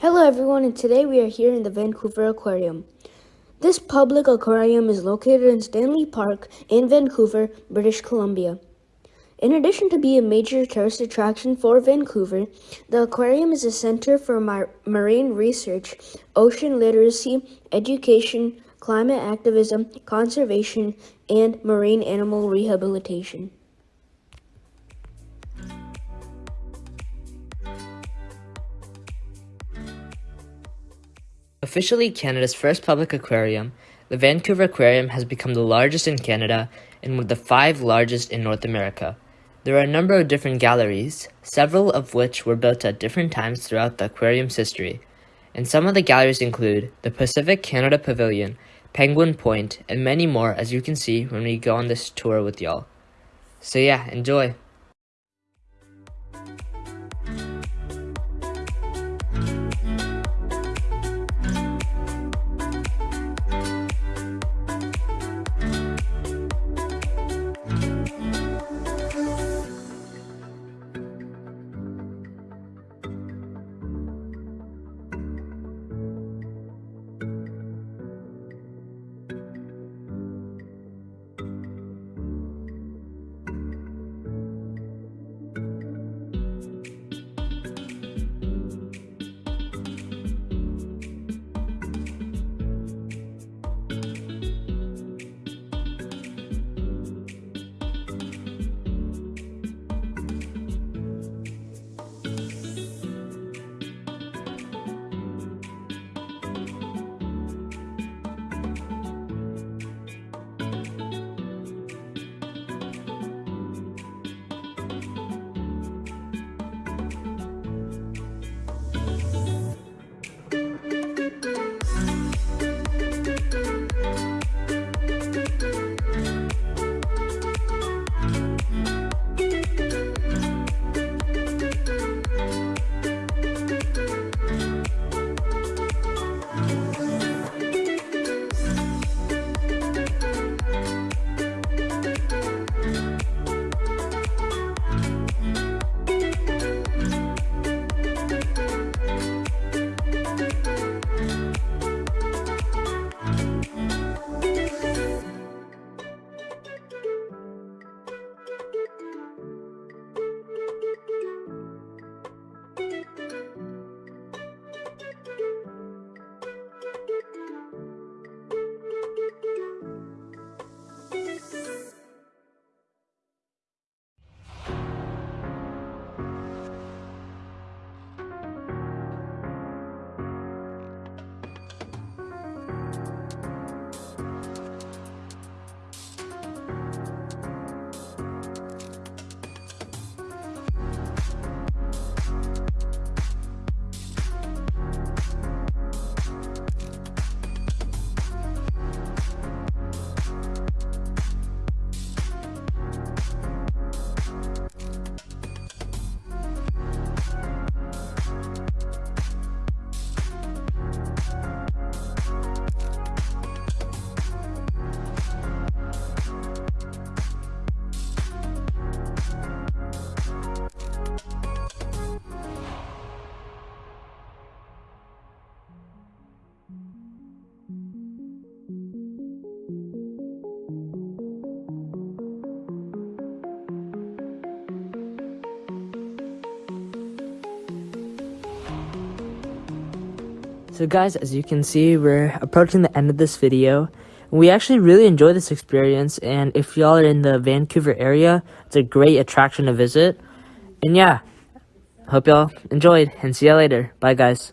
Hello everyone and today we are here in the Vancouver Aquarium. This public aquarium is located in Stanley Park in Vancouver, British Columbia. In addition to being a major tourist attraction for Vancouver, the aquarium is a center for mar marine research, ocean literacy, education, climate activism, conservation, and marine animal rehabilitation. Officially Canada's first public aquarium, the Vancouver Aquarium has become the largest in Canada and one of the five largest in North America. There are a number of different galleries, several of which were built at different times throughout the aquarium's history. And some of the galleries include the Pacific Canada Pavilion, Penguin Point, and many more as you can see when we go on this tour with y'all. So yeah, enjoy! So guys, as you can see, we're approaching the end of this video. We actually really enjoy this experience, and if y'all are in the Vancouver area, it's a great attraction to visit. And yeah, hope y'all enjoyed, and see y'all later. Bye guys.